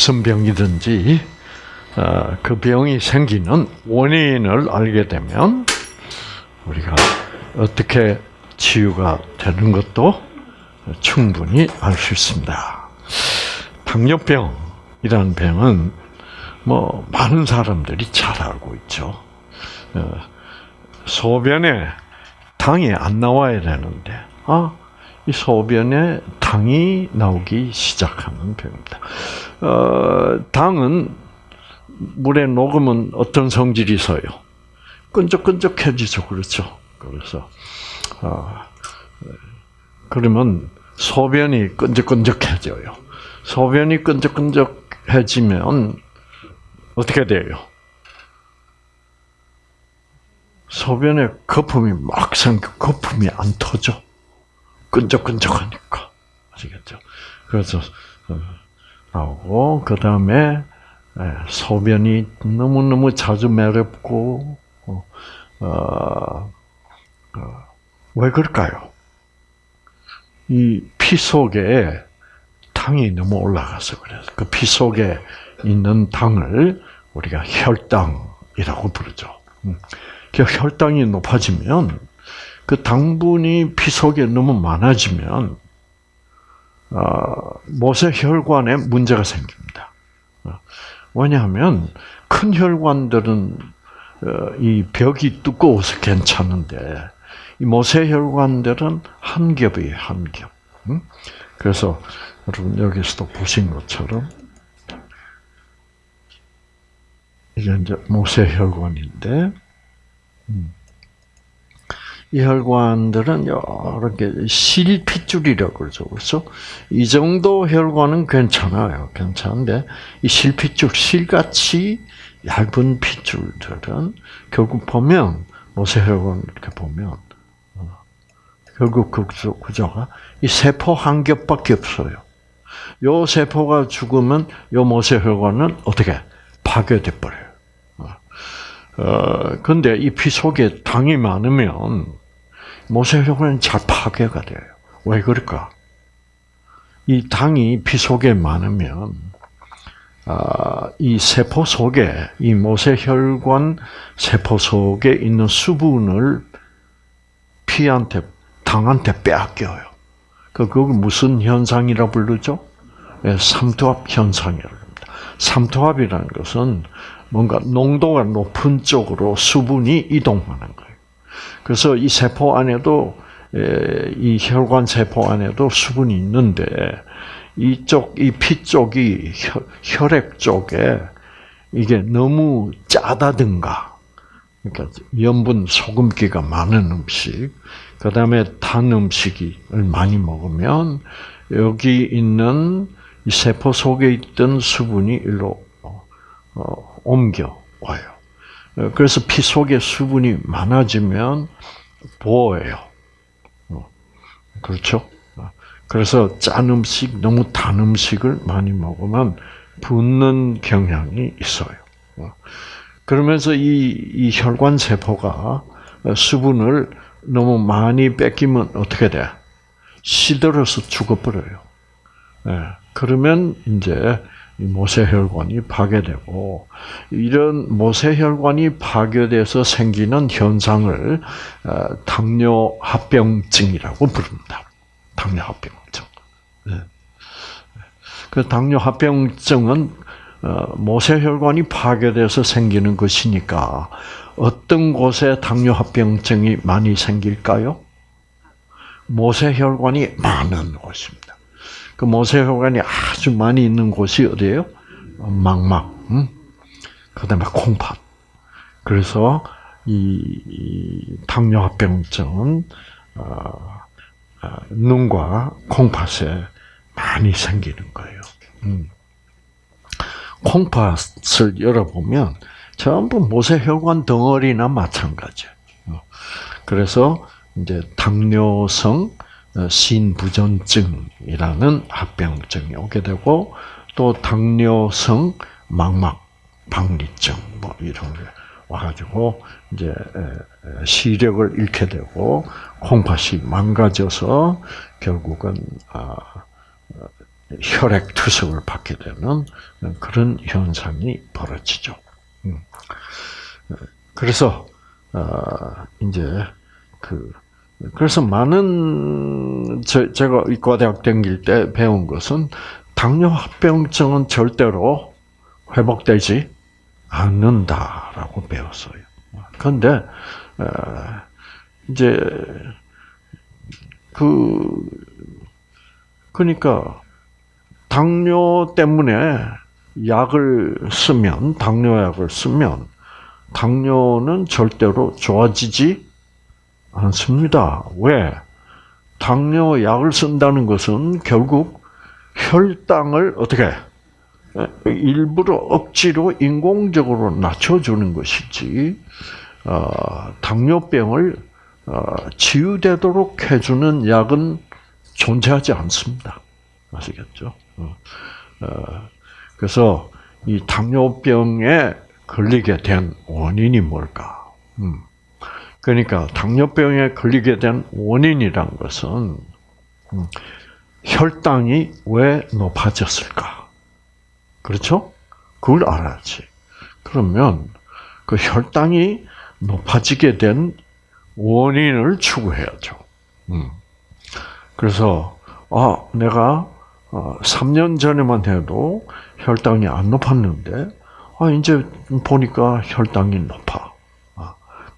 무슨 병이든지 어, 그 병이 생기는 원인을 알게 되면 우리가 어떻게 치유가 되는 것도 충분히 알 수 있습니다. 당뇨병이라는 병은 뭐 많은 사람들이 잘 알고 있죠. 어, 소변에 당이 안 나와야 되는데 아, 이 소변에 당이 나오기 시작하는 병입니다. 어, 당은 물에 녹으면 어떤 성질이 있어요? 끈적끈적해지죠, 그렇죠? 그래서 어, 그러면 소변이 끈적끈적해져요. 소변이 끈적끈적해지면 어떻게 돼요? 소변에 거품이 막 생겨 거품이 안 터져. 끈적끈적하니까 아시겠죠? 그래서 어, 나오고 그 다음에 예, 소변이 너무 너무 자주 매렵고 어, 어, 어, 왜 그럴까요? 이 피 속에 당이 너무 올라가서 그래서 그 피 속에 있는 당을 우리가 혈당이라고 부르죠. 음. 그 혈당이 높아지면 그 당분이 피 속에 너무 많아지면 어, 모세 혈관에 문제가 생깁니다. 어, 왜냐하면 큰 혈관들은 어, 이 벽이 두꺼워서 괜찮은데 이 모세혈관들은 한 겹이에요, 한 겹. 그래서 여러분 여기서도 보신 것처럼 이게 이제 모세혈관인데. 음. 이 혈관들은 개 실핏줄이라고 그러죠. 그래서 이 정도 혈관은 괜찮아요. 괜찮은데 이 실핏줄, 실같이 얇은 핏줄들은 결국 보면 모세혈관 이렇게 보면 어, 결국 그 구조가 이 세포 한 겹밖에 없어요. 요 세포가 죽으면 요 모세혈관은 어떻게 파괴돼 버려요. 어, 어 근데 이 피 속에 당이 많으면 모세혈관은 잘 파괴가 돼요. 왜 그럴까? 이 당이 피 속에 많으면 아, 이 세포 속에 이 모세혈관 세포 속에 있는 수분을 피한테 당한테 빼앗겨요. 그 그걸 무슨 현상이라 부르죠? 예, 삼투압 현상이라고 합니다. 삼투압이라는 것은 뭔가 농도가 높은 쪽으로 수분이 이동하는 거예요. 그래서 이 세포 안에도 이 혈관 세포 안에도 수분이 있는데 이쪽 이 피 쪽이 혈액 쪽에 이게 너무 짜다든가 그러니까 염분 소금기가 많은 음식 그 다음에 단 음식을 많이 먹으면 여기 있는 이 세포 속에 있던 수분이 일로 어, 옮겨 와요. 어, 그래서 피 속에 수분이 많아지면 부어요. 어, 그렇죠? 어, 그래서 짠 음식, 너무 단 음식을 많이 먹으면 붓는 경향이 있어요. 그러면서 이, 이 혈관 세포가 수분을 너무 많이 뺏기면 어떻게 돼? 시들어서 죽어버려요. 예, 그러면 이제 모세혈관이 파괴되고 이런 모세혈관이 파괴돼서 생기는 현상을 어, 당뇨 합병증이라고 부릅니다. 당뇨 합병증. 네. 그 당뇨 합병증은 어, 모세혈관이 파괴돼서 생기는 것이니까 어떤 곳에 당뇨 합병증이 많이 생길까요? 모세혈관이 많은 곳입니다. 그 모세혈관이 아주 많이 있는 곳이 어디예요? 망막, 응? 그다음에 콩팥. 그래서 이, 이 당뇨합병증은 어, 어, 눈과 콩팥에 많이 생기는 거예요. 음. 콩팥을 열어보면 전부 모세혈관 덩어리나 마찬가지예요. 그래서 이제 당뇨성 어, 신부전증이라는 합병증이 오게 되고 또 당뇨성 망막 박리증 뭐 이런 게 와가지고 이제 시력을 잃게 되고 콩팥이 망가져서 결국은 아, 어, 혈액 투석을 받게 되는 그런 현상이 벌어지죠. 음. 그래서 어, 이제 그 그래서 많은 제, 제가 의과대학 다닐 때 배운 것은 당뇨 합병증은 절대로 회복되지 않는다라고 배웠어요. 그런데 어, 이제 그 그러니까 당뇨 때문에 약을 쓰면 당뇨약을 쓰면 당뇨는 절대로 좋아지지 않습니다. 왜? 당뇨 약을 쓴다는 것은 결국 혈당을 어떻게 일부러 억지로 인공적으로 낮춰주는 것이지 어, 당뇨병을 어, 치유되도록 해주는 약은 존재하지 않습니다. 아시겠죠? 어, 어, 그래서 이 당뇨병에 걸리게 된 원인이 뭘까? 음. 그러니까 당뇨병에 걸리게 된 원인이란 것은 음, 혈당이 왜 높아졌을까? 그렇죠? 그걸 알아야지. 그러면 그 혈당이 높아지게 된 원인을 추구해야죠. 음. 그래서 아 내가 3년 어, 전에만 해도 혈당이 안 높았는데 아 이제 보니까 혈당이 높아.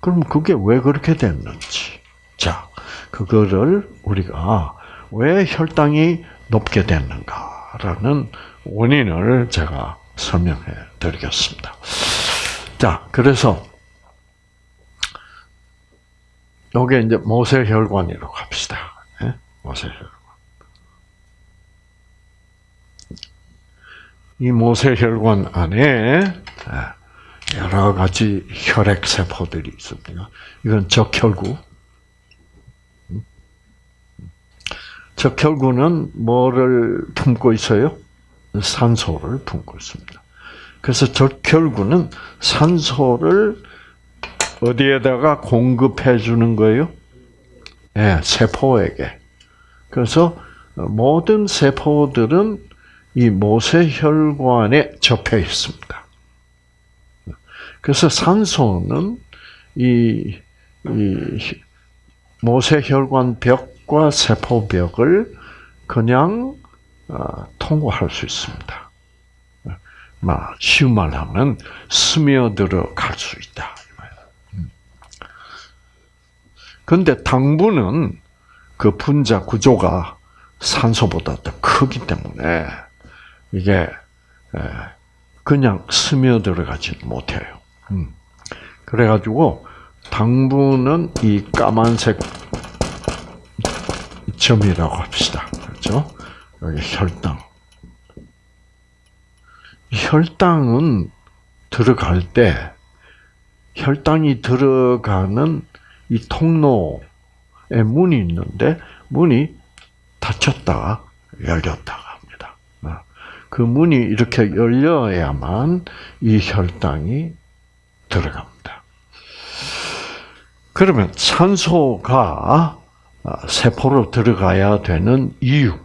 아, 그럼 그게 왜 그렇게 됐는지. 자, 그거를 우리가 왜 혈당이 높게 됐는가라는 원인을 제가 설명해 드리겠습니다. 자, 그래서 요게 이제 모세혈관이라고 합시다. 예? 모세혈관. 이 모세혈관 안에 예, 여러 가지 혈액 세포들이 있습니다. 이건 적혈구. 적혈구는 뭐를 품고 있어요? 산소를 품고 있습니다. 그래서 적혈구는 산소를 어디에다가 공급해 주는 거예요? 네, 세포에게. 그래서 모든 세포들은 이 모세혈관에 접해 있습니다. 그래서 산소는 이, 이 모세혈관 벽과 세포벽을 그냥 어, 통과할 수 있습니다. 막 쉬운 말 하면 스며들어 갈 수 있다. 그런데 당분은 그 분자 구조가 산소보다 더 크기 때문에 이게 그냥 스며들어가지 못해요. 음. 그래가지고 당분은 이 까만색 점이라고 합시다. 그렇죠? 여기 혈당. 혈당은 들어갈 때 혈당이 들어가는 이 통로에 문이 있는데 문이 닫혔다가 열렸다가 합니다. 어. 그 문이 이렇게 열려야만 이 혈당이 들어갑니다. 그러면 산소가 세포로 들어가야 되는 이유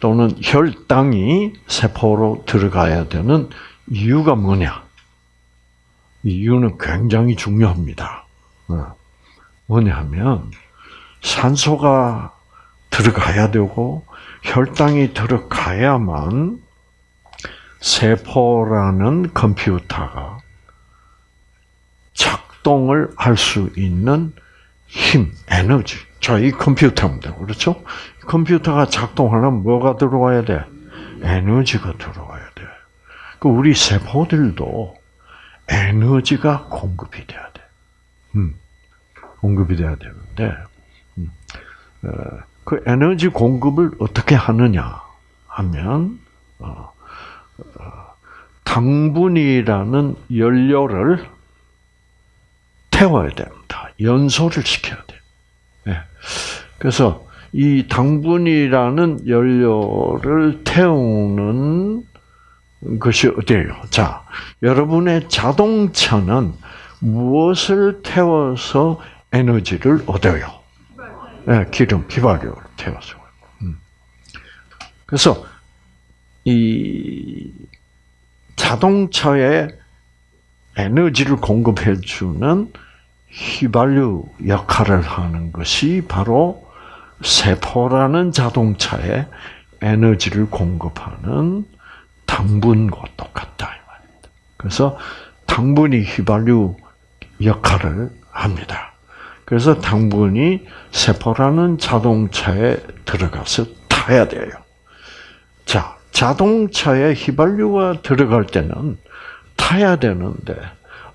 또는 혈당이 세포로 들어가야 되는 이유가 뭐냐? 이유는 굉장히 중요합니다. 어. 뭐냐면 산소가 들어가야 되고 혈당이 들어가야만 세포라는 컴퓨터가 작동을 할 수 있는 힘, 에너지. 자, 이 컴퓨터입니다. 그렇죠? 컴퓨터가 작동하려면 뭐가 들어와야 돼? 에너지가 들어와야 돼. 그 우리 세포들도 에너지가 공급이 돼야 돼. 음. 공급이 돼야 되는데, 음, 어, 그 에너지 공급을 어떻게 하느냐 하면, 어, 어, 당분이라는 연료를 태워야 됩니다. 연소를 시켜야 돼. 네. 그래서 이 당분이라는 연료를 태우는 것이 어디예요? 자, 여러분의 자동차는 무엇을 태워서 에너지를 얻어요. 네, 기름, 휘발유를 태워서. 음. 그래서 이 자동차에 에너지를 공급해 주는 휘발유 역할을 하는 것이 바로 세포라는 자동차에 에너지를 공급하는 당분과 똑같다 그래서 당분이 휘발유 역할을 합니다. 그래서 당분이 세포라는 자동차에 들어가서 타야 돼요. 자, 자동차에 휘발유가 들어갈 때는 타야 되는데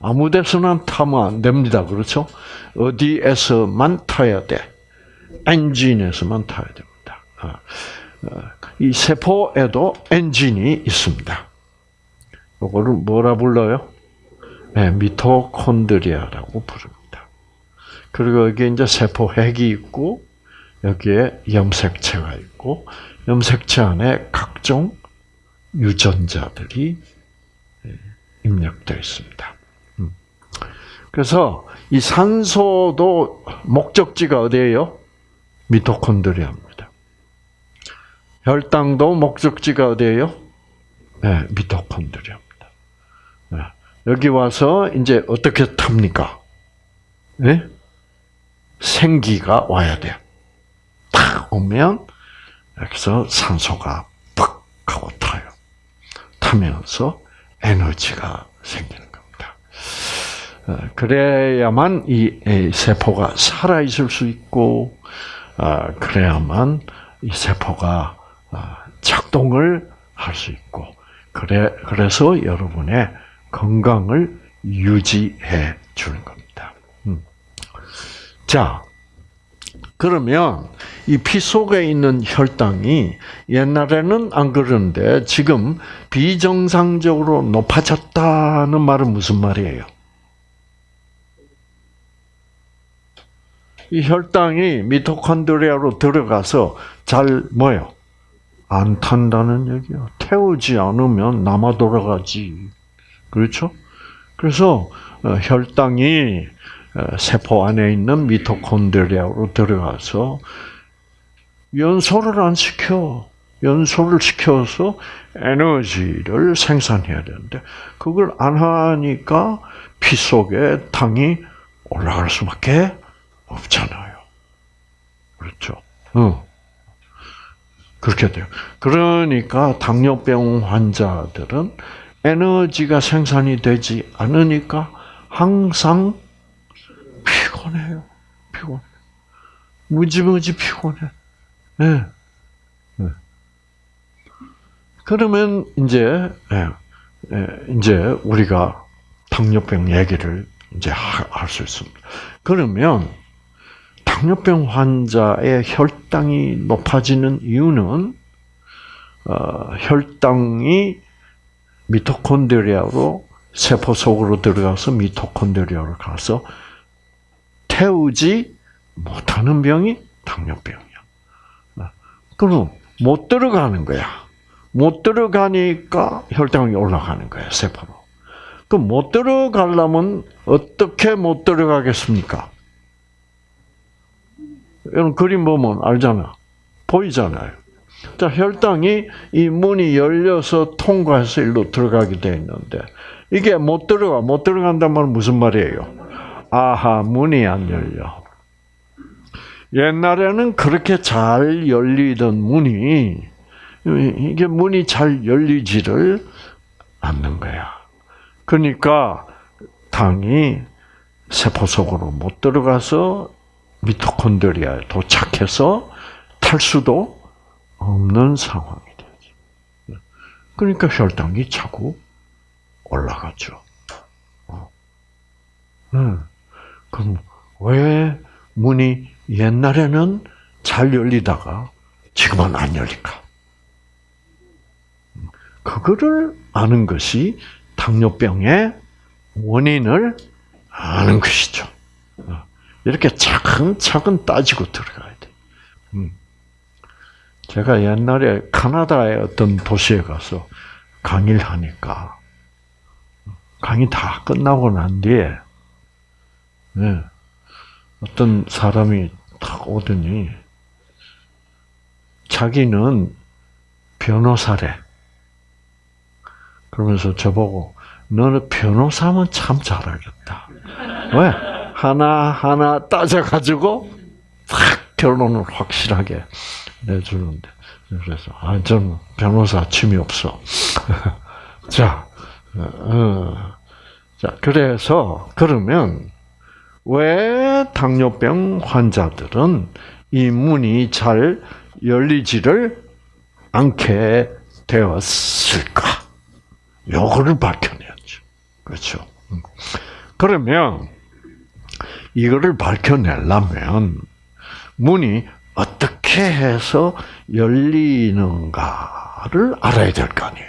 아무 데서나 타면 안 됩니다. 그렇죠? 어디에서만 타야 돼? 엔진에서만 타야 됩니다. 아, 어, 이 세포에도 엔진이 있습니다. 이거를 뭐라 불러요? 네, 미토콘드리아라고 부릅니다. 그리고 여기 이제 세포핵이 있고 여기에 염색체가 있고 염색체 안에 각종 유전자들이 예, 입력되어 있습니다. 음. 그래서 이 산소도 목적지가 어디예요? 미토콘드리아입니다. 혈당도 목적지가 어디예요? 네, 미토콘드리아. 여기 와서 이제 어떻게 탑니까? 네? 생기가 와야 돼요. 탁 오면 여기서 산소가 팍 하고 타요. 타면서 에너지가 생기는 그래야만 이 세포가 살아 있을 수 있고, 어, 그래야만 이 세포가 어, 작동을 할 수 있고, 그래 그래서 여러분의 건강을 유지해 주는 겁니다. 음. 자, 그러면 이 피 속에 있는 혈당이 옛날에는 안 그러는데 지금 비정상적으로 높아졌다는 말은 무슨 말이에요? 이 혈당이 미토콘드리아로 들어가서 잘 뭐요? 안 탄다는 얘기야. 태우지 않으면 남아 돌아가지. 그렇죠? 그래서 어, 혈당이 어, 세포 안에 있는 미토콘드리아로 들어가서 연소를 안 시켜. 연소를 시켜서 에너지를 생산해야 되는데 그걸 안 하니까 피 속에 당이 올라갈 수밖에 없잖아요. 그렇죠? 응. 그렇게 돼요. 그러니까 당뇨병 환자들은 에너지가 생산이 되지 않으니까 항상 피곤해요. 피곤해. 무지무지 피곤해. 네. 네. 그러면 이제 네. 이제 우리가 당뇨병 얘기를 이제 할 수 있습니다. 그러면 당뇨병 환자의 혈당이 높아지는 이유는 어, 혈당이 미토콘드리아로 세포 속으로 들어가서 미토콘드리아로 가서 태우지 못하는 병이 당뇨병이야. 그럼 못 들어가는 거야. 못 들어가니까 혈당이 올라가는 거야, 세포로. 그럼 못 들어가려면 어떻게 못 들어가겠습니까? 여러분 그림 보면 알잖아. 보이잖아요. 자, 혈당이 이 문이 열려서 통과해서 일로 들어가게 돼 있는데 이게 못 들어가 못 들어간단 말은 무슨 말이에요? 아하 문이 안 열려. 옛날에는 그렇게 잘 열리던 문이 이게 문이 잘 열리지를 않는 거야. 그러니까 당이 세포 속으로 못 들어가서 미토콘드리아에 도착해서 탈 수도 없는 상황이 되죠. 그러니까 혈당이 자꾸 올라가죠. 어. 음. 그럼 왜 문이 옛날에는 잘 열리다가 지금은 안 열릴까? 그거를 아는 것이 당뇨병의 원인을 아는 것이죠. 어. 이렇게 차근차근 따지고 들어가야 돼. 음. 제가 옛날에 카나다의 어떤 도시에 가서 강의를 하니까 강의 다 끝나고 난 뒤에 네, 어떤 사람이 딱 오더니 자기는 변호사래. 그러면서 저보고 너는 변호사면 참 잘하겠다. 왜? 하나하나 따져가지고 딱 결론을 확실하게 내주는데. 그래서, 아, 저는 변호사 취미 없어. 자, 어, 자, 그래서, 그러면, 왜 당뇨병 환자들은 이 문이 잘 열리지를 않게 되었을까? 요거를 밝혀내야죠. 그렇죠. 음. 그러면 이거를 밝혀내려면 문이 어떻게 해서 열리는가를 알아야 될 거 아니에요.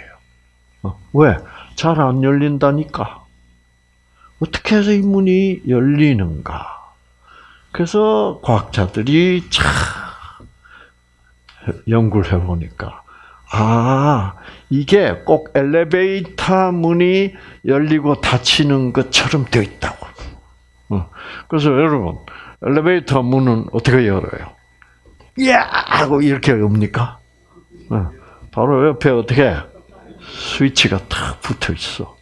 어, 왜? 잘 안 열린다니까. 어떻게 해서 이 문이 열리는가? 그래서 과학자들이 참 연구를 해보니까 아 이게 꼭 엘리베이터 문이 열리고 닫히는 것처럼 되어 있다고. 어, 그래서 여러분 엘리베이터 문은 어떻게 열어요? 야 하고 이렇게 엽니까? 어, 바로 옆에 어떻게 스위치가 탁 붙어 있어.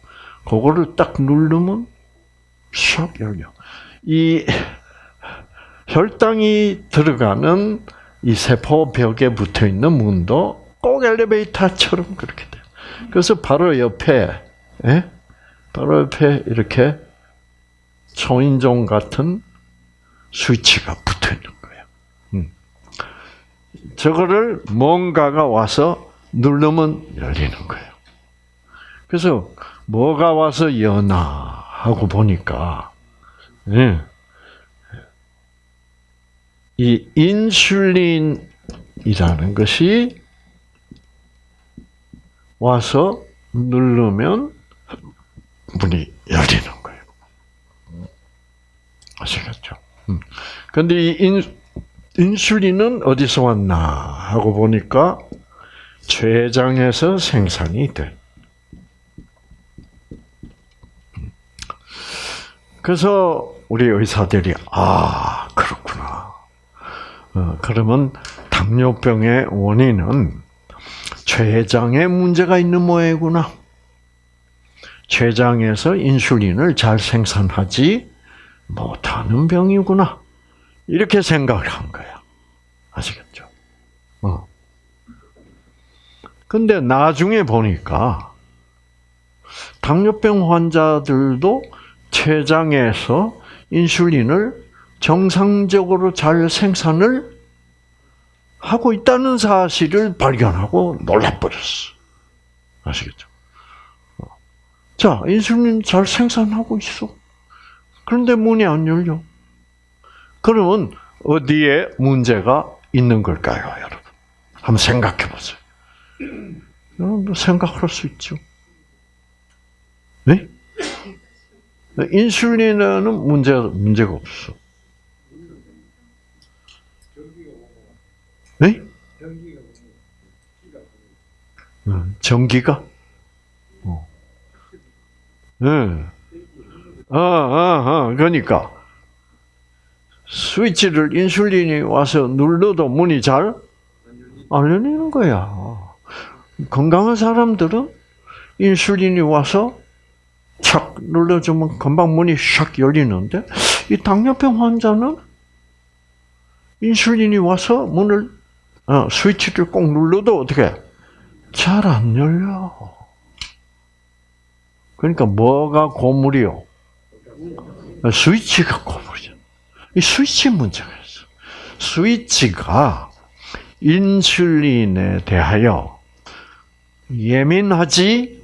그거를 딱 누르면 샥 열려. 이 혈당이 들어가는 이 세포 벽에 붙어 있는 문도 꼭 엘리베이터처럼 그렇게 돼요. 그래서 바로 옆에, 예? 바로 옆에 이렇게 초인종 같은 스위치가 붙어 있는 거예요. 음. 저거를 뭔가가 와서 누르면 열리는 거예요. 그래서 뭐가 와서 여나 하고 보니까 예. 이 인슐린이라는 것이 와서 누르면 문이 열리는. 아시겠죠? 그런데 음. 이 인, 인슐린은 어디서 왔나 하고 보니까 췌장에서 생산이 돼. 그래서 우리 의사들이 아 그렇구나. 어, 그러면 당뇨병의 원인은 췌장에 문제가 있는 모양이구나. 췌장에서 인슐린을 잘 생산하지 못하는 병이구나. 이렇게 생각을 한 거야. 아시겠죠? 어. 근데 나중에 보니까 당뇨병 환자들도 췌장에서 인슐린을 정상적으로 잘 생산을 하고 있다는 사실을 발견하고 놀라버렸어. 아시겠죠? 어. 자, 인슐린 잘 생산하고 있어. 그런데 문이 안 열려. 그러면 어디에 문제가 있는 걸까요, 여러분? 한번 생각해 보세요. 여러분 생각할 수 있죠. 네? 인슐린에는 문제 문제가 없어. 네? 전기가? 어. 네. 아, 아, 아, 그러니까 스위치를 인슐린이 와서 눌러도 문이 잘 안 열리는 거야. 건강한 사람들은 인슐린이 와서 착 눌러주면 금방 문이 샥 열리는데 이 당뇨병 환자는 인슐린이 와서 문을 어, 스위치를 꼭 눌러도 어떻게 잘 안 열려. 그러니까 뭐가 고물이요? 스위치가 고물이죠. 이 스위치 문제가 있어. 스위치가 인슐린에 대하여 예민하지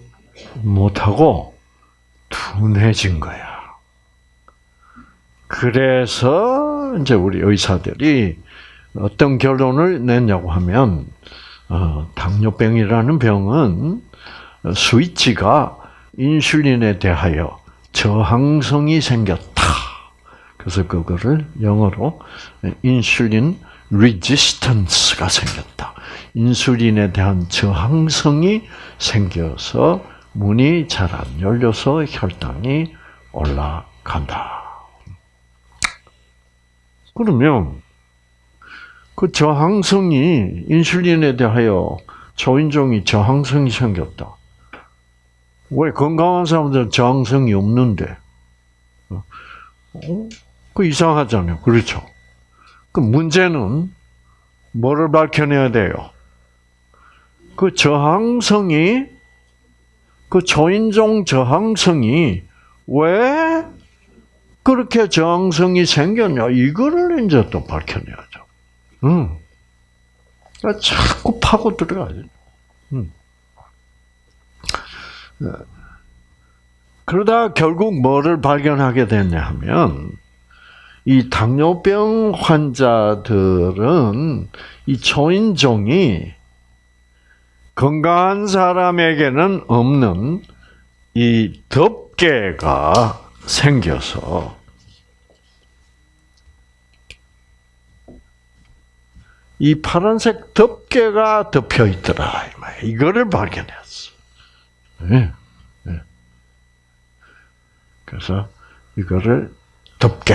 못하고 둔해진 거야. 그래서 이제 우리 의사들이 어떤 결론을 냈냐고 하면 어, 당뇨병이라는 병은 스위치가 인슐린에 대하여 저항성이 생겼다. 그래서 그거를 영어로 인슐린 레지스턴스가 생겼다. 인슐린에 대한 저항성이 생겨서 문이 잘 안 열려서 혈당이 올라간다. 그러면 그 저항성이 인슐린에 대하여 초인종이 저항성이 생겼다. 왜 건강한 사람들은 저항성이 없는데? 어? 그 이상하잖아요. 그렇죠? 그 문제는 뭐를 밝혀내야 돼요? 그 저항성이 그 초인종 저항성이 왜 그렇게 저항성이 생겼냐 이거를 이제 또 밝혀내야죠. 음. 자꾸 파고 들어가죠. 음. 그러다 결국 뭐를 발견하게 됐냐 하면 이 당뇨병 환자들은 이 초인종이 건강한 사람에게는 없는 이 덮개가 생겨서 이 파란색 덮개가 덮여 있더라. 이거를 발견했 어. 네. 네. 그래서 이거를 덮개.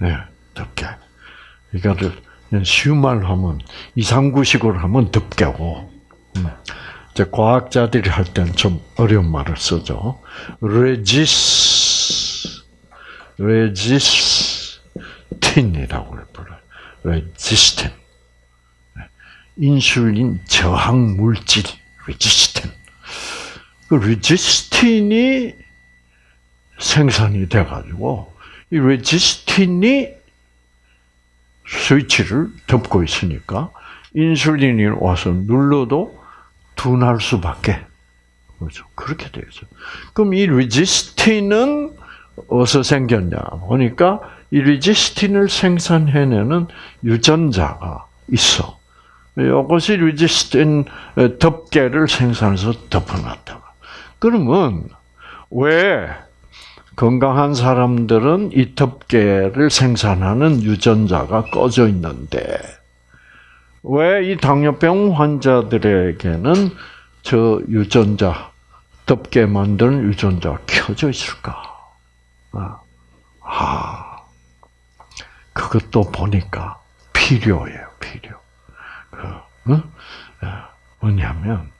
네, 덮개. 이거를 쉬운 말로 하면 이상구식으로 하면 덮개고. 음. 이제 과학자들이 할 때는 좀 어려운 말을 쓰죠. resis, resistin이라고 불러요. resistin. 인슐린 저항 물질, resistin. 그 resistin이 생산이 돼 가지고, 이 레지스틴이 스위치를 덮고 있으니까, 인슐린이 와서 눌러도 둔할 수밖에. 그렇죠. 그렇게 되죠. 그럼 이 리지스틴은 어디서 생겼냐? 보니까 이 리지스틴을 생산해내는 유전자가 있어. 이것이 리지스틴 덮개를 생산해서 덮어놨다. 그러면 왜 건강한 사람들은 이 덮개를 생산하는 유전자가 꺼져 있는데 왜 이 당뇨병 환자들에게는 저 유전자, 덮게 만드는 유전자가 켜져 있을까? 아, 아, 그것도 보니까 필요해요, 필요. 뭐냐면,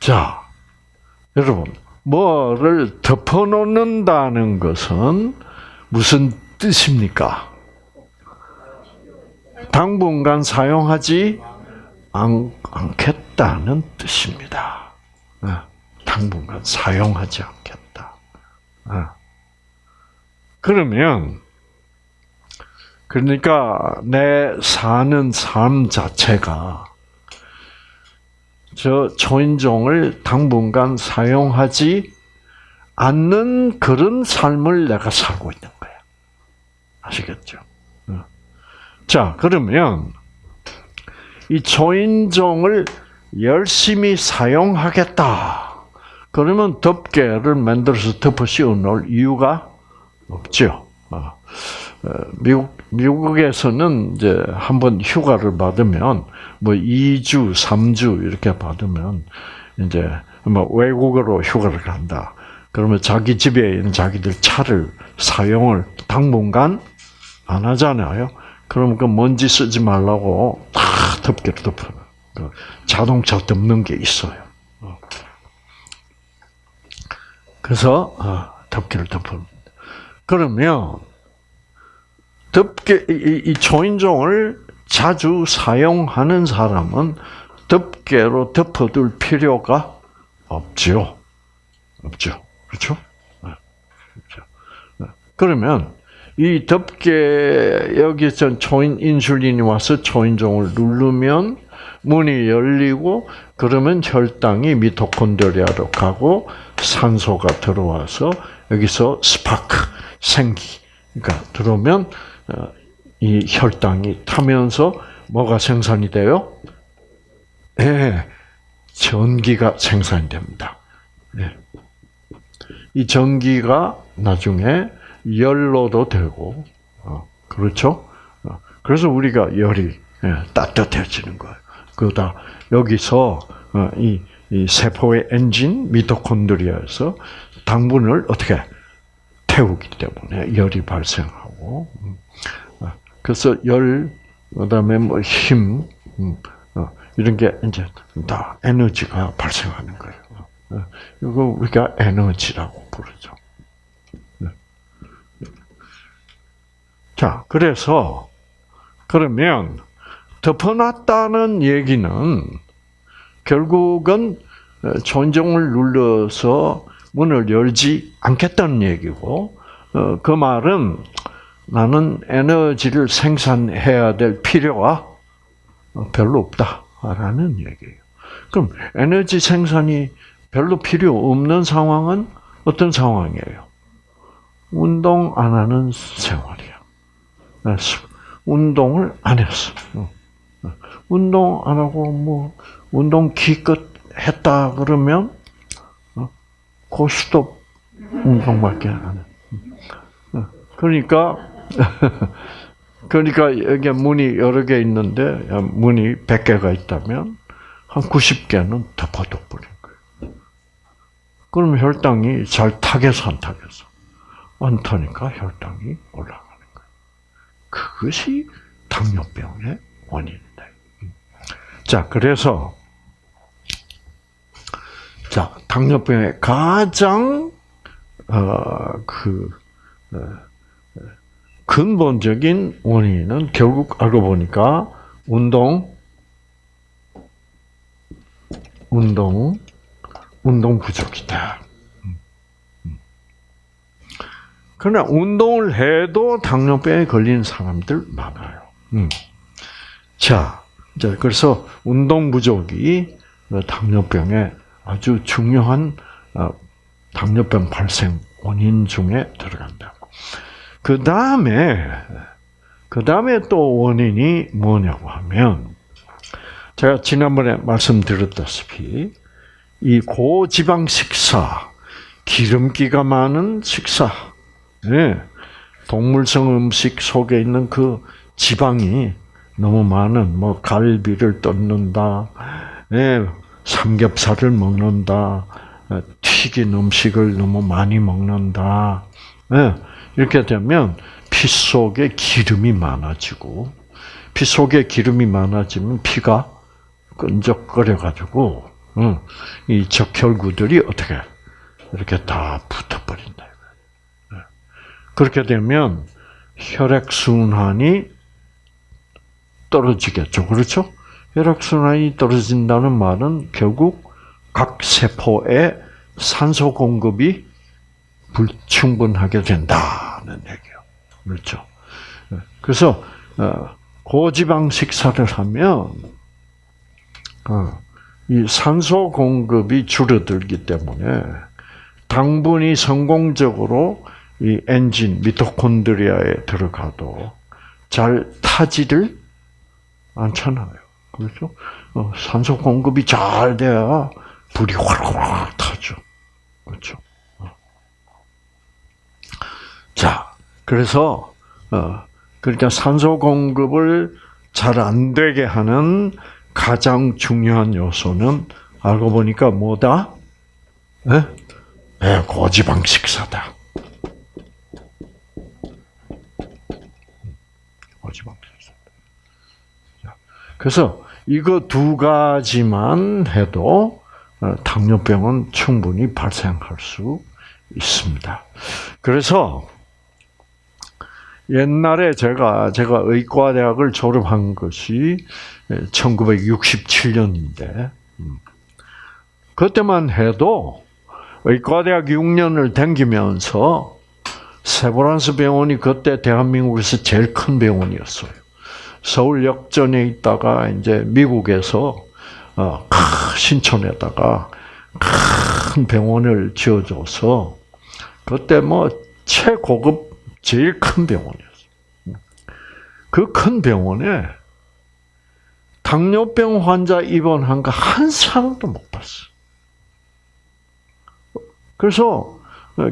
자, 여러분, 뭐를 덮어놓는다는 것은 무슨 뜻입니까? 당분간 사용하지 않, 겠다는 뜻입니다. 네, 당분간 사용하지 않겠다. 네. 그러면 그러니까 내 사는 삶 자체가 저 초인종을 당분간 사용하지 않는 그런 삶을 내가 살고 있는 거야. 아시겠죠? 자, 그러면 이 초인종을 열심히 사용하겠다. 그러면 덮개를 만들어서 덮어 씌워 놓을 이유가 없죠. 어, 어, 미국, 미국에서는 이제 한번 휴가를 받으면 뭐 2주, 3주 이렇게 받으면 이제 뭐 외국으로 휴가를 간다. 그러면 자기 집에 있는 자기들 차를 사용을 당분간 안 하잖아요. 그럼 그 먼지 쓰지 말라고 다 덮개를 덮어. 그 자동차 덮는 게 있어요. 어. 그래서 어, 덮개를 덮어. 그러면 덮개 이, 이 초인종을 자주 사용하는 사람은 덮개로 덮어둘 필요가 없죠. 없죠. 그렇죠? 네. 그렇죠. 네. 그러면 이 덮개 여기서 초인 인슐린이 와서 초인종을 누르면 문이 열리고 그러면 혈당이 미토콘드리아로 가고 산소가 들어와서 여기서 스파크 생기 그러니까 들어오면 어, 이 혈당이 타면서 뭐가 생산이 돼요? 예, 네, 전기가 생산이 됩니다. 네. 이 전기가 나중에 열로도 되고, 어, 그렇죠? 어, 그래서 우리가 열이 예, 따뜻해지는 거예요. 그다 여기서 어, 이, 이 세포의 엔진 미토콘드리아에서 당분을 어떻게 태우기 때문에 열이 발생하고, 음. 그래서 열 그다음에 뭐 힘, 음, 어, 이런 게 이제 다 에너지가 발생하는 거예요. 어, 이거 우리가 에너지라고 부르죠. 네. 자, 그래서 그러면 덮어놨다는 얘기는 결국은 존종을 눌러서 문을 열지 않겠다는 얘기고 어, 그 말은 나는 에너지를 생산해야 될 필요가 별로 없다라는 얘기예요. 그럼 에너지 생산이 별로 필요 없는 상황은 어떤 상황이에요? 운동 안 하는 생활이야. 운동을 안 했어. 운동 안 하고 뭐 운동 기껏 했다 그러면 고스톱 운동밖에 안 해. 그러니까 그러니까 여기 문이 여러 개 있는데 문이 100개가 있다면 한 90개는 덮어둬버린 거예요. 그럼 혈당이 잘 타겠어 안 타겠어? 안 타니까 혈당이 올라가는 거예요. 그것이 당뇨병의 원인이다. 자, 그래서 자 당뇨병의 가장 어 그 어, 근본적인 원인은 결국 알고 보니까 운동, 운동, 운동 부족이다. 그러나 운동을 해도 당뇨병에 걸리는 사람들 많아요. 음. 자, 그래서 운동 부족이 당뇨병의 아주 중요한 어, 당뇨병 발생 원인 중에 들어간다고. 그 다음에, 그 다음에 또 원인이 뭐냐고 하면, 제가 지난번에 말씀드렸다시피, 이 고지방 식사, 기름기가 많은 식사, 네. 동물성 음식 속에 있는 그 지방이 너무 많은, 뭐, 갈비를 뜯는다, 네. 삼겹살을 먹는다, 튀긴 음식을 너무 많이 먹는다, 네. 이렇게 되면 피 속에 기름이 많아지고 피 속에 기름이 많아지면 피가 끈적거려 가지고 이 적혈구들이 어떻게 이렇게 다 붙어버린다. 네. 그렇게 되면 혈액 순환이 떨어지겠죠, 그렇죠? 혈액 순환이 떨어진다는 말은 결국 각 세포에 산소 공급이 불충분하게 된다는 얘기예요. 그렇죠. 그래서 어, 고지방 식사를 하면 어, 이 산소 공급이 줄어들기 때문에 당분이 성공적으로 이 엔진 미토콘드리아에 들어가도 잘 타지를 않잖아요. 그렇죠? 어, 산소 공급이 잘 돼야 불이 활활 타죠. 그렇죠? 자, 그래서 어, 그러니까 산소 공급을 잘 안 되게 하는 가장 중요한 요소는 알고 보니까 뭐다? 네? 네, 고지방 식사다. 고지방 식사. 그래서 이거 두 가지만 해도 어, 당뇨병은 충분히 발생할 수 있습니다. 그래서 옛날에 제가 제가 의과대학을 졸업한 것이 1967년인데 음, 그때만 해도 의과대학 6년을 다니면서 세브란스 병원이 그때 대한민국에서 제일 큰 병원이었어요. 서울 역전에 있다가 이제 미국에서 어, 신촌에다가 큰 병원을 지어줘서 그때 뭐 최고급 제일 큰 병원이었어요. 그 큰 병원에 당뇨병 환자 입원한 거 한 사람도 못 봤어. 그래서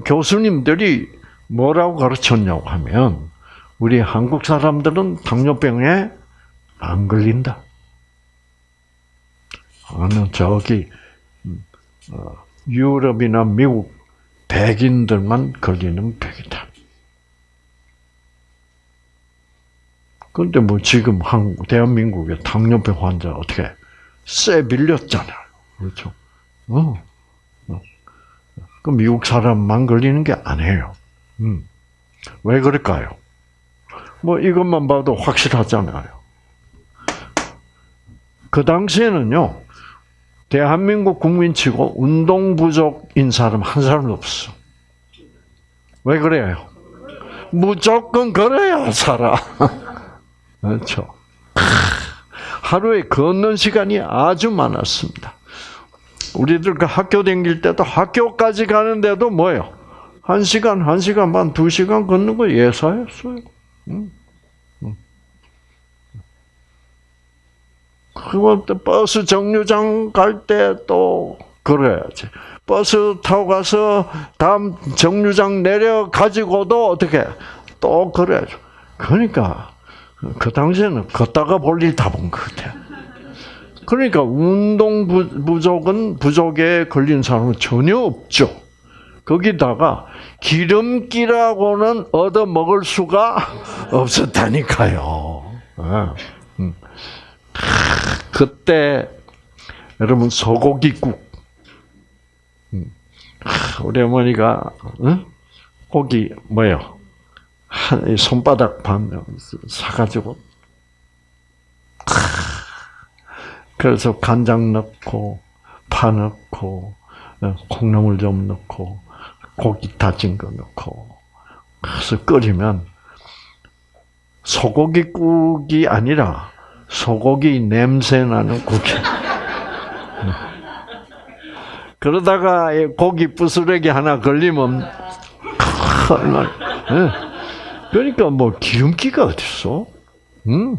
교수님들이 뭐라고 가르쳤냐고 하면 우리 한국 사람들은 당뇨병에 안 걸린다. 어느 저기 음, 어, 유럽이나 미국 백인들만 걸리는 병이다. 근데 뭐 지금 한국, 대한민국의 당뇨병 환자 어떻게 쎄 밀렸잖아요. 그렇죠? 어. 어. 그 미국 사람만 걸리는 게 아니에요. 음. 왜 그럴까요? 뭐 이것만 봐도 확실하잖아요. 그 당시에는요, 대한민국 국민치고 운동 부족인 사람 한 사람도 없어. 왜 그래요? 무조건 걸어야 살아. 그렇죠. 하루에 걷는 시간이 아주 많았습니다. 우리들 그 학교 다닐 때도 학교까지 가는데도 뭐예요? 한 시간, 한 시간 반, 두 시간 걷는 거 예사였어요. 응? 응. 그리고 또 버스 정류장 갈 때또 그래야지. 버스 타고 가서 다음 정류장 내려 가지고도 어떻게 또 그래야죠. 그러니까 그 당시에는 걷다가 볼 일 다 본 것 같아요. 그러니까 운동 부족은 부족에 걸린 사람은 전혀 없죠. 거기다가 기름기라고는 얻어 먹을 수가 없었다니까요. 예. 음. 그때 여러분 소고기국 음. 우리 어머니가 고기 뭐요? 한 손바닥 반 사가지고 그래서 간장 넣고 파 넣고 어, 콩나물 좀 넣고 고기 다진 거 넣고. 그래서 끓이면 소고기 국이 아니라 소고기 냄새 나는 국이. 그러다가 고기 부스러기 하나 걸리면 얼마나 그러니까 뭐 기름기가 어딨어? 음.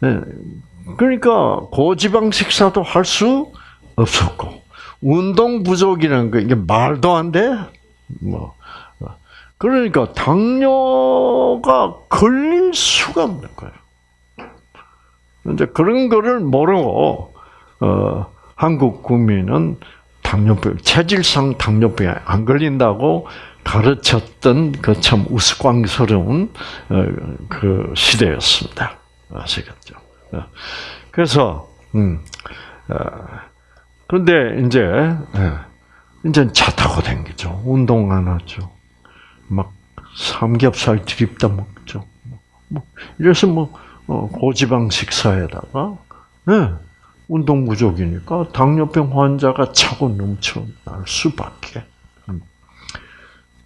네. 그러니까 고지방 식사도 할 수 없었고 운동 부족이라는 거 이게 말도 안 돼. 뭐 그러니까 당뇨가 걸릴 수가 없는 거예요. 이제 그런 거를 모르고 어, 한국 국민은 당뇨병, 체질상 당뇨병에 안 걸린다고 가르쳤던 그 참 우스꽝스러운 어, 그 시대였습니다. 아시겠죠? 어. 그래서 음, 어, 그런데 이제 예, 이제 차 타고 다니죠. 운동 안 하죠. 막 삼겹살 드립다 먹죠. 뭐 이래서 뭐 고지방 식사에다가 네, 운동 부족이니까 당뇨병 환자가 차고 넘쳐날 수밖에.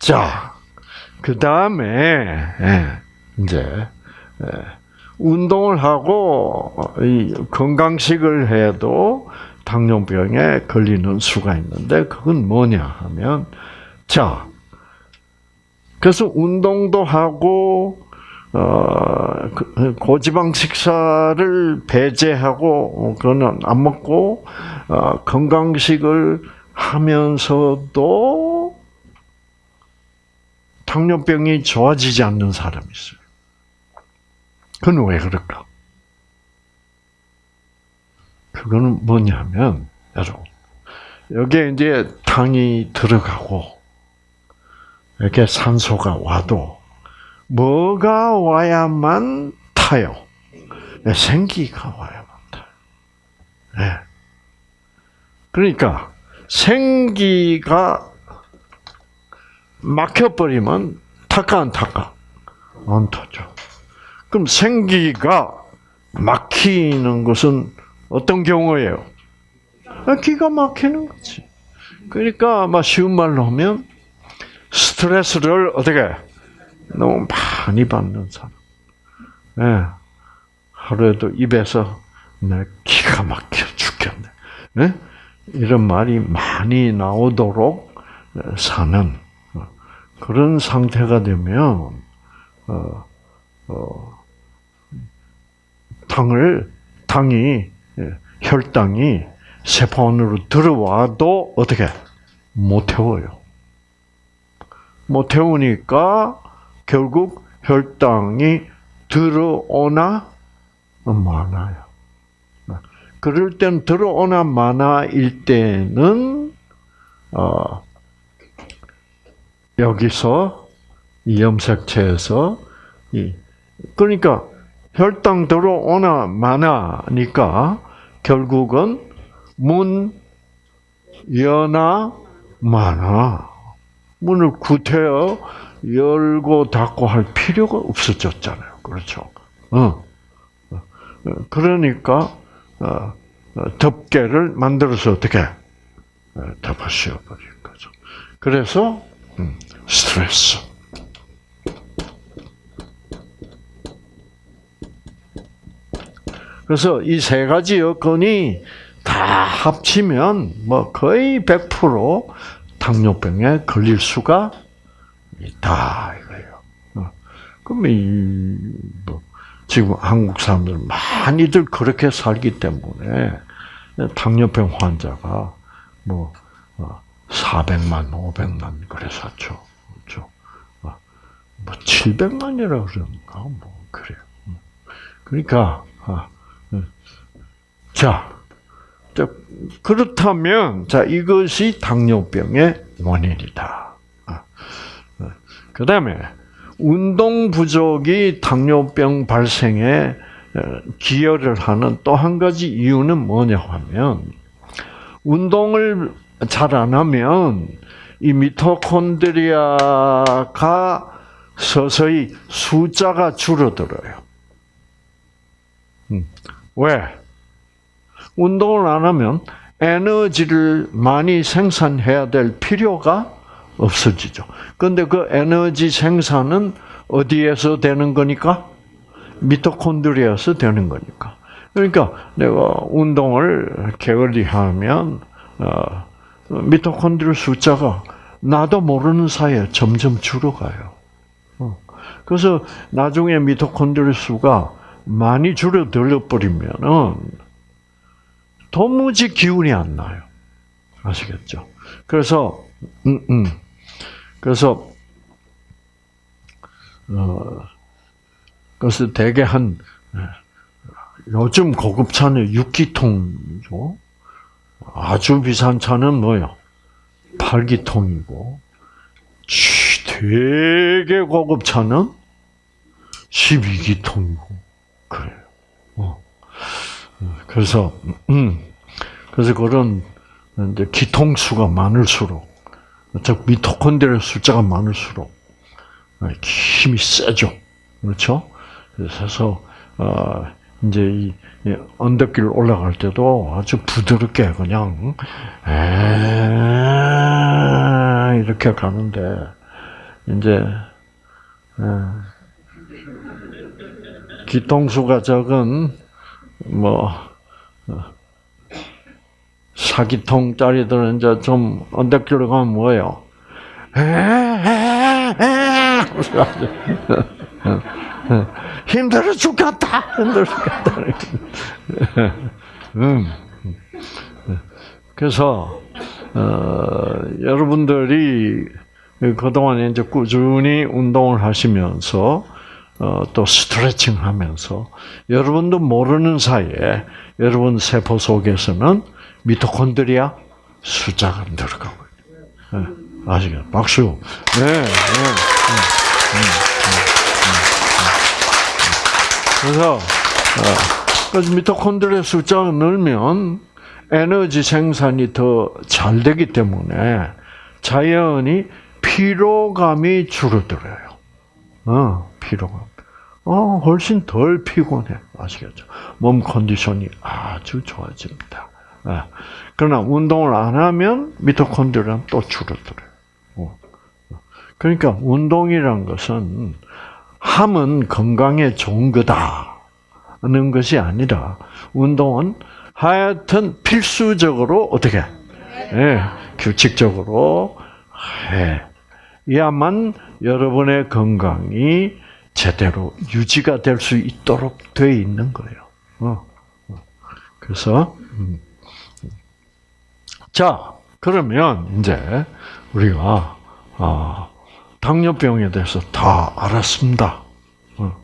음. 자, 그 다음에 예, 이제 예, 운동을 하고 건강식을 해도 당뇨병에 걸리는 수가 있는데 그건 뭐냐 하면 자 그래서 운동도 하고 어, 그, 고지방 식사를 배제하고 그거는 안 먹고 어, 건강식을 하면서도 당뇨병이 좋아지지 않는 사람이 있어요. 그건 왜 그럴까? 그거는 뭐냐면 여러분 여기에 이제 당이 들어가고 이렇게 산소가 와도 뭐가 와야만 타요? 네, 생기가 와야만 타요. 네. 그러니까 생기가 막혀버리면 타까 안 타까? 안 타죠. 그럼 생기가 막히는 것은 어떤 경우예요? 아, 기가 막히는 거지. 그러니까 아마 쉬운 말로 하면 스트레스를 어떻게 너무 많이 받는 사람. 네. 하루에도 입에서 내 기가 막혀 죽겠네. 네? 이런 말이 많이 나오도록 사는 그런 상태가 되면 어, 어, 당을 당이 혈당이 세포 안으로 들어와도 어떻게 못 태워요. 못 태우니까 결국 혈당이 들어오나 많아요. 그럴 땐 들어오나 마나일 때는 어, 여기서 이 염색체에서 이 그러니까 혈당 들어오나 마나니까 결국은 문 여나 마나 문을 구태여 열고 닫고 할 필요가 없어졌잖아요. 그렇죠? 어. 어. 그러니까 어, 어, 덮개를 만들어서 어떻게 어, 덮어 씌워버린 거죠. 그래서 음, 스트레스. 그래서 이 세 가지 여건이 다 합치면 뭐 거의 100% 당뇨병에 걸릴 수가 있다 이거예요. 어. 그럼 이뭐 지금 한국 사람들 많이들 그렇게 살기 때문에 당뇨병 환자가 뭐 400만, 500만 그래서죠. 그렇죠. 뭐 700만이라 그러는가 뭐 그래요. 그러니까 아, 자, 자, 그렇다면 자 이것이 당뇨병의 원인이다. 그 다음에 운동 부족이 당뇨병 발생에 기여를 하는 또 한 가지 이유는 뭐냐 하면 운동을 잘 안 하면 이 미토콘드리아가 서서히 숫자가 줄어들어요. 음, 왜? 운동을 안 하면 에너지를 많이 생산해야 될 필요가 없어지죠. 그런데 그 에너지 생산은 어디에서 되는 거니까? 미토콘드리아에서 되는 거니까. 그러니까 내가 운동을 게을리 하면 어, 미토콘드리아 숫자가 나도 모르는 사이에 점점 줄어가요. 어. 그래서 나중에 미토콘드리아 수가 많이 줄어들어 버리면은 도무지 기운이 안 나요. 아시겠죠? 그래서 음, 음. 그래서 어, 그래서 대개 한 요즘 고급 차는 6기통이죠. 아주 비싼 차는 뭐요? 8기통이고 되게 고급 차는 12기통이고 그래요. 어. 그래서 음, 그래서 그런 이제 기통수가 많을수록 즉 미토콘드리아 숫자가 많을수록 힘이 세죠. 그렇죠? 그래서 어, 이제 이 언덕길 올라갈 때도 아주 부드럽게 그냥 에 이렇게 가는데 이제 기통수가 적은 뭐 사기통짜리들은 이제 좀 언덕길로 가면 뭐예요? 힘들어 죽겠다. 힘들어 죽겠다. 음. 그래서 어, 여러분들이 그동안 이제 꾸준히 운동을 하시면서 어, 또 스트레칭 하면서 여러분도 모르는 사이에 여러분 세포 속에서는 미토콘드리아 숫자가 늘어가고 있어요. 네, 아시겠죠? 박수. 네, 네. 그래서 어, 미토콘드리아 숫자가 늘면 에너지 생산이 더 잘 되기 때문에 자연히 피로감이 줄어들어요. 어, 피로감. 어, 훨씬 덜 피곤해. 아시겠죠? 몸 컨디션이 아주 좋아집니다. 예. 그러나 운동을 안 하면 미토콘드리아는 또 줄어들어요. 어. 그러니까 운동이란 것은 함은 건강에 좋은 거다는 것이 아니라 운동은 하여튼 필수적으로 어떻게 예, 규칙적으로 해. 야만 여러분의 건강이 제대로 유지가 될 수 있도록 되어 있는 거예요. 어. 그래서 음. 자 그러면 이제 우리가 아, 당뇨병에 대해서 다 알았습니다. 어.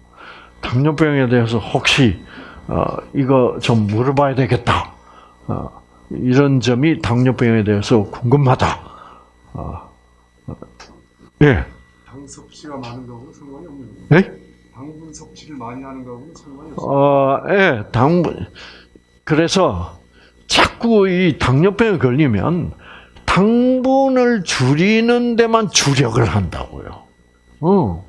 당뇨병에 대해서 혹시 어, 이거 좀 물어봐야 되겠다. 이런 점이 당뇨병에 대해서 궁금하다. 예. 당 섭취가 많은 거하고 상관이 없는 거예요. 네? 당분 섭취를 많이 하는 거하고는 상관이 없어요. 어, 예, 당분. 그래서 자꾸 이 당뇨병에 걸리면 당분을 줄이는 데만 주력을 한다고요. 어.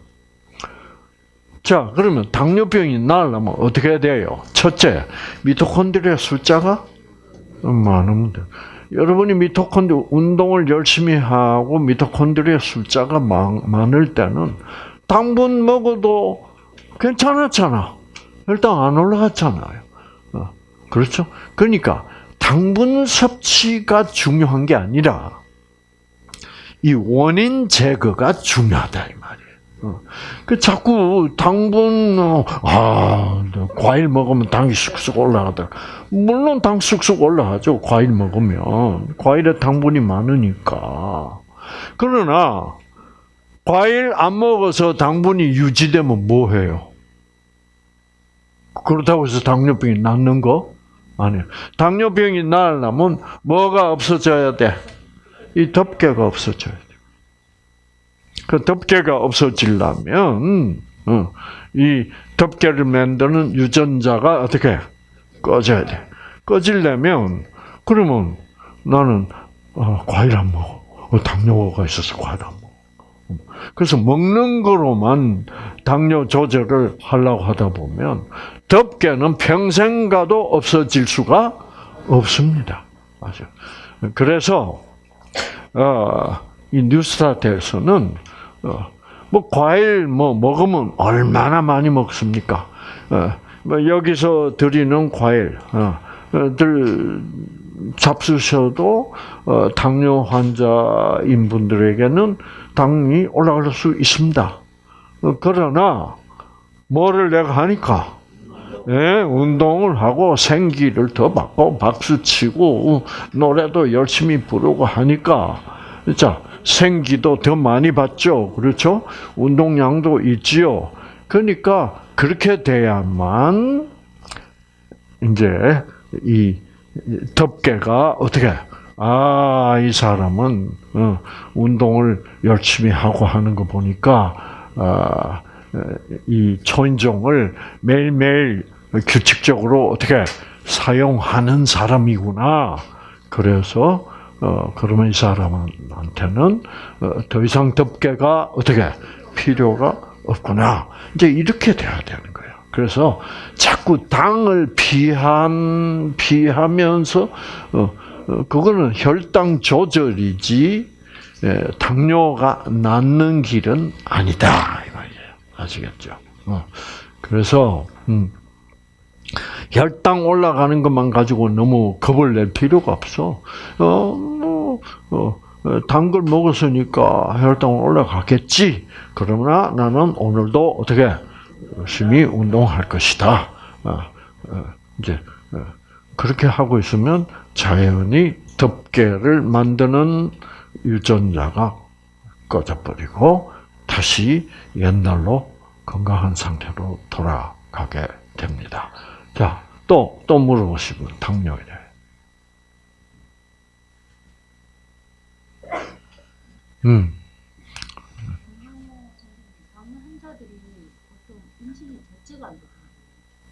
자, 그러면 당뇨병이 나으려면 어떻게 해야 돼요? 첫째, 미토콘드리아 숫자가 많으면 돼. 여러분이 미토콘드 운동을 열심히 하고 미토콘드리아 숫자가 많, 많을 때는 당분 먹어도 괜찮았잖아. 일단 안 올라갔잖아요. 어, 그렇죠? 그러니까 당분 섭취가 중요한 게 아니라 이 원인 제거가 중요하다 이 말이에요. 어. 그 자꾸 당분 어, 아 과일 먹으면 당이 쑥쑥 올라가다. 물론 당 쑥쑥 올라가죠. 과일 먹으면 과일에 당분이 많으니까. 그러나 과일 안 먹어서 당분이 유지되면 뭐 해요? 그렇다고 해서 당뇨병이 낫는 거? 아니에요. 당뇨병이 나으려면 뭐가 없어져야 돼? 이 덮개가 없어져야 돼. 그 덮개가 없어지려면 어, 이 덮개를 만드는 유전자가 어떻게 꺼져야 돼. 꺼지려면 그러면 나는 어, 과일 안 먹어. 어, 당뇨가 있어서 과일 안 먹어. 그래서 먹는 거로만 당뇨 조절을 하려고 하다 보면 덮개는 평생 가도 없어질 수가 없습니다. 맞아요. 그래서 어, 이 뉴스타트에서는 어, 뭐 과일 뭐 먹으면 얼마나 많이 먹습니까? 어, 뭐 여기서 드리는 과일 어, 들 잡수셔도 어, 당뇨 환자인 분들에게는 당이 올라갈 수 있습니다. 어, 그러나 뭐를 내가 하니까 예, 운동을 하고 생기를 더 받고 박수 치고 어, 노래도 열심히 부르고 하니까 자 생기도 더 많이 받죠. 그렇죠? 운동량도 있지요. 그러니까 그렇게 돼야만 이제 이 덮개가 어떻게 아 이 사람은 어, 운동을 열심히 하고 하는 거 보니까 아, 이 초인종을 매일매일 규칙적으로 어떻게 사용하는 사람이구나. 그래서 어 그러면 이 사람한테는 어, 더 이상 덮개가 어떻게 필요가 없구나. 이제 이렇게 돼야 되는 거예요. 그래서 자꾸 당을 피한 피하면서 어, 어 그거는 혈당 조절이지 예, 당뇨가 낫는 길은 아니다 이 말이에요. 아시겠죠? 어. 그래서 음, 혈당 올라가는 것만 가지고 너무 겁을 낼 필요가 없어. 어, 뭐, 어, 단걸 먹었으니까 혈당 올라가겠지. 그러나 나는 오늘도 어떻게 열심히 운동할 것이다. 어, 어, 이제 어, 그렇게 하고 있으면 자연히 덮개를 만드는 유전자가 꺼져버리고 다시 옛날로 건강한 상태로 돌아가게 됩니다. 자, 또, 또 물어보시면 당뇨에. 음.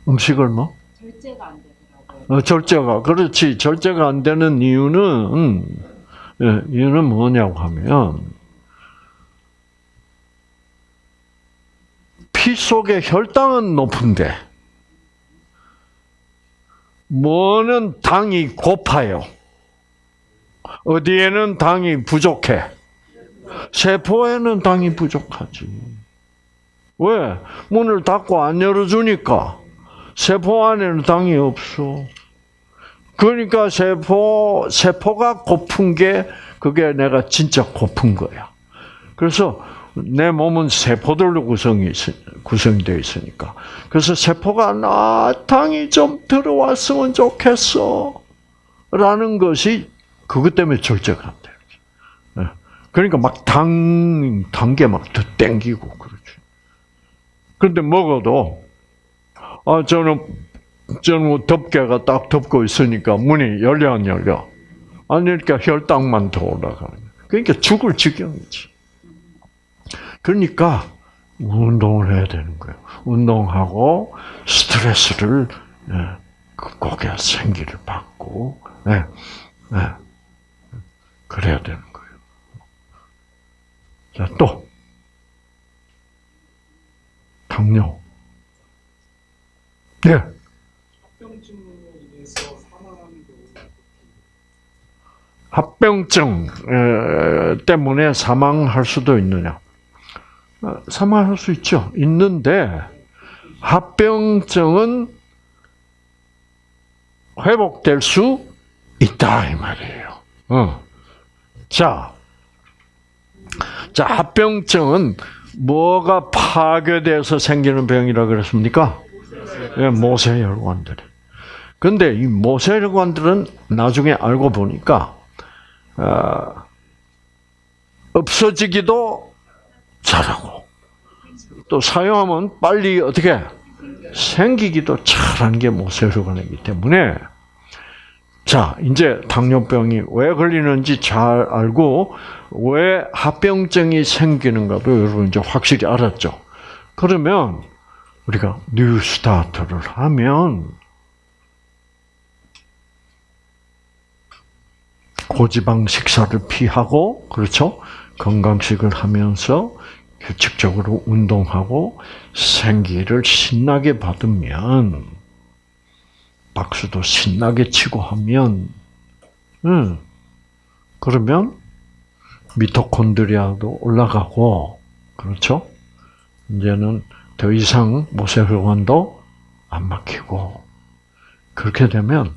음식을 뭐? 절제가 안 되더라고요. 어, 절제가 그렇지 절제가 안 되는 이유는 음, 예, 이유는 뭐냐고 하면 피 속의 혈당은 높은데 뭐는 당이 고파요. 어디에는 당이 부족해. 세포에는 당이 부족하지. 왜? 문을 닫고 안 열어주니까 세포 안에는 당이 없어. 그러니까 세포 세포가 고픈 게 그게 내가 진짜 고픈 거야. 그래서 내 몸은 세포들로 구성이 구성되어 있으니까. 그래서 세포가 나 당이 좀 들어왔으면 좋겠어. 라는 것이 그것 때문에 돼. 예. 그러니까 막 당, 단계 막더 땡기고 그러지. 그런데 먹어도, 아, 저는, 저는 뭐 덮개가 딱 덮고 있으니까 문이 열려 안 열려? 안 열니까 혈당만 더 올라가는. 그러니까 죽을 지경이지. 그러니까 운동을 해야 되는 거예요. 운동하고 스트레스를 예, 극복해야 생기를 받고 예, 예, 그래야 되는 거예요. 자, 또 당뇨. 네. 합병증 에, 때문에 사망할 수도 있느냐? 어, 사망할 수 있죠. 있는데 합병증은 회복될 수 있다 이 말이에요. 어. 자, 자 합병증은 뭐가 파괴돼서 생기는 병이라 그랬습니까? 예, 모세혈관들이. 근데 이 모세혈관들은 나중에 알고 보니까 어, 없어지기도 잘하고 또 사용하면 빨리 어떻게 생기기도 잘하는 게 모세혈관이기 때문에 자 이제 당뇨병이 왜 걸리는지 잘 알고 왜 합병증이 생기는가도 여러분 이제 확실히 알았죠. 그러면 우리가 뉴스타트를 하면 고지방 식사를 피하고 그렇죠 건강식을 하면서 규칙적으로 운동하고 생기를 신나게 받으면 박수도 신나게 치고 하면 음 그러면 미토콘드리아도 올라가고 그렇죠 이제는 더 이상 모세혈관도 안 막히고 그렇게 되면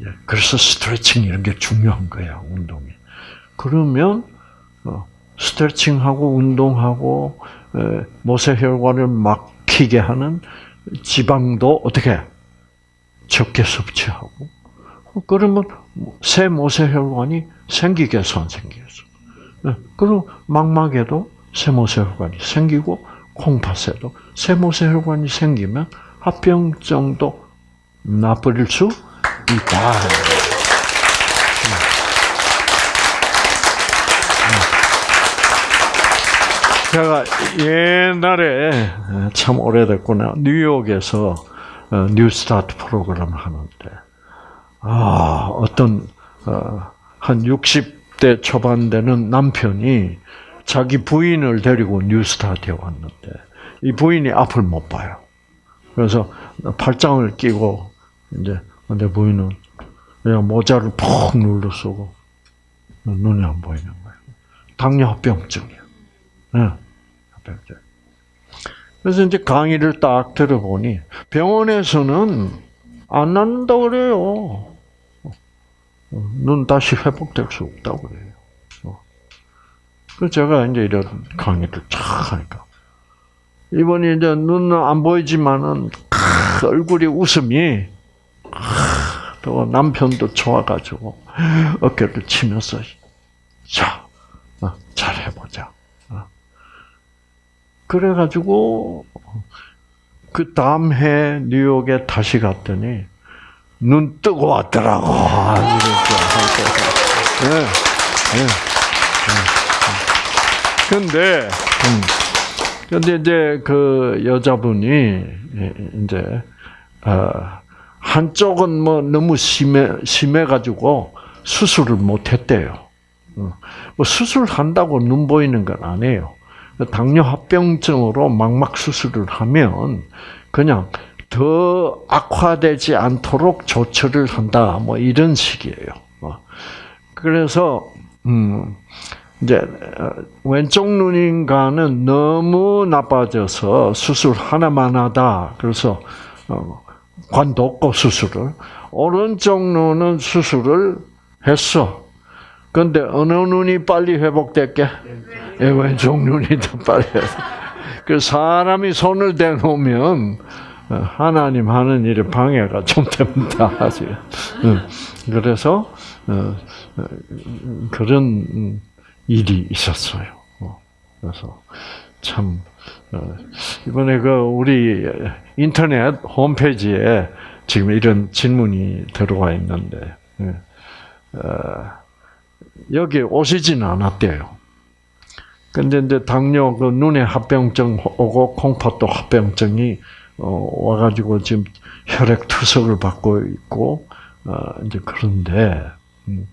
예, 그래서 스트레칭 이런 게 중요한 거야 운동이. 그러면 어, 스트레칭하고 운동하고 에, 모세혈관을 막히게 하는 지방도 어떻게 적게 섭취하고 어, 그러면 새 모세혈관이 생기겠어 안 생기겠어? 네, 그리고 망막에도 새 모세혈관이 생기고 콩팥에도 새 모세혈관이 생기면 합병증도 나버릴 수 있다. 제가 옛날에 참 오래됐구나 뉴욕에서 어, 뉴스타트 프로그램을 하는데 아 어떤 어, 한 60대 초반 되는 남편이 자기 부인을 데리고 뉴스타트에 왔는데 이 부인이 앞을 못 봐요. 그래서 팔짱을 끼고 이제 내 부인은 그냥 모자를 푹 눌러 쓰고 눈이 안 보이는 거예요. 당뇨합병증이야. 네, 합병증. 그래서 이제 강의를 딱 들어보니 병원에서는 안 낫는다 그래요. 눈 다시 회복될 수 없다고 그래요. 그래서 제가 이제 이런 강의를 쫙 하니까 이번에 이제 눈은 안 보이지만은 얼굴이 웃음이 또 남편도 좋아가지고 어깨를 치면서 자, 어, 잘 해보자. 어. 그래가지고 그 다음 해 뉴욕에 다시 갔더니 눈 뜨고 왔더라고. 네, 네, 네. 근데, 음, 근데 이제 그 여자분이 이제 어, 한쪽은 뭐 너무 심해 심해 가지고 수술을 못 했대요. 어, 뭐 수술한다고 눈 보이는 건 아니에요. 당뇨 합병증으로 망막 수술을 하면 그냥 더 악화되지 않도록 조처를 한다. 뭐 이런 식이에요. 어. 그래서 음 이제 왼쪽 눈인가는 너무 나빠져서 수술 하나만 하다. 그래서 어, 관도 없고 수술을 오른쪽 눈은 수술을 했어. 근데 어느 눈이 빨리 회복됐게? 예, 왼쪽 눈이 더 빨리. 그 사람이 손을 대놓으면 하나님 하는 일에 방해가 좀 됩니다. 사실. 그래서 어, 그런 일이 있었어요. 그래서 참 이번에 그 우리 인터넷 홈페이지에 지금 이런 질문이 들어와 있는데 여기 오시지는 않았대요. 근데 이제 당뇨 그 눈에 합병증 오고 콩팥도 합병증이 어, 와가지고 지금 혈액 투석을 받고 있고 어, 이제 그런데 음.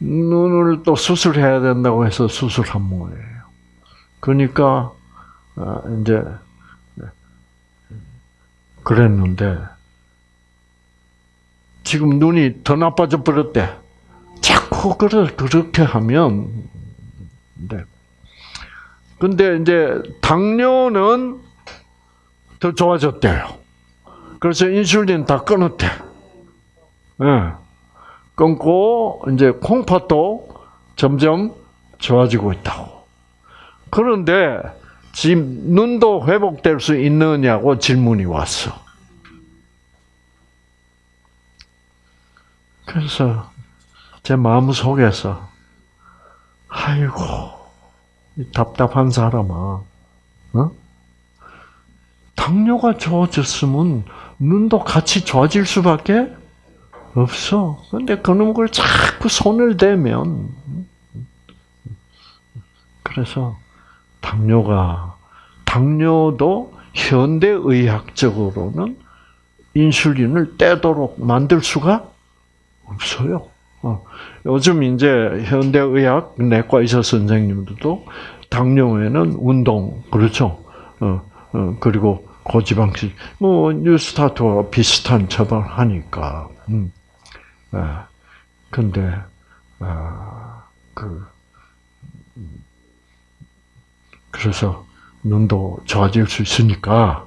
눈을 또 수술해야 된다고 해서 수술한 모예요. 그러니까 아, 이제 그랬는데 지금 눈이 더 나빠져 버렸대. 자꾸 그래 그렇게 하면 네. 근데 이제 당뇨는 더 좋아졌대요. 그래서 인슐린 다 끊었대. 예. 끊고 이제 콩팥도 점점 좋아지고 있다고. 그런데 지금 눈도 회복될 수 있느냐고 질문이 왔어. 그래서 제 마음 속에서 아이고 이 답답한 사람아, 어? 당뇨가 좋아졌으면 눈도 같이 좋아질 수밖에 없어. 근데 그놈 걸 자꾸 손을 대면 그래서 당뇨가 당뇨도 현대 의학적으로는 인슐린을 떼도록 만들 수가 없어요. 어. 요즘 이제 현대 의학 내과 의사 선생님들도 당뇨에는 운동 그렇죠. 어, 어, 그리고 고지방식 뭐 뉴스타트와 비슷한 처방을 하니까. 음. 아, 근데 아, 그 음, 그래서 눈도 좋아질 수 있으니까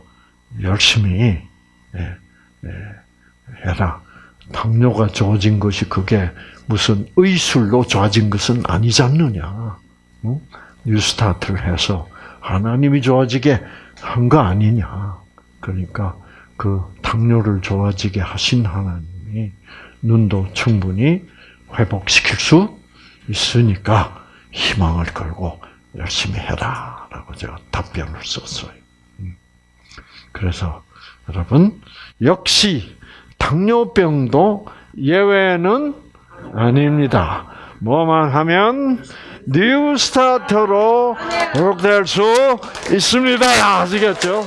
열심히 예, 예, 해라. 당뇨가 좋아진 것이 그게 무슨 의술로 좋아진 것은 아니지 않느냐. 응? 뉴스타트를 해서 하나님이 좋아지게 한 거 아니냐. 그러니까 그 당뇨를 좋아지게 하신 하나님이 눈도 충분히 회복시킬 수 있으니까 희망을 걸고 열심히 해라. 라고 제가 답변을 썼어요. 음. 그래서 여러분, 역시 당뇨병도 예외는 아닙니다. 뭐만 하면 뉴스타트로 회복될 수 있습니다. 아시겠죠?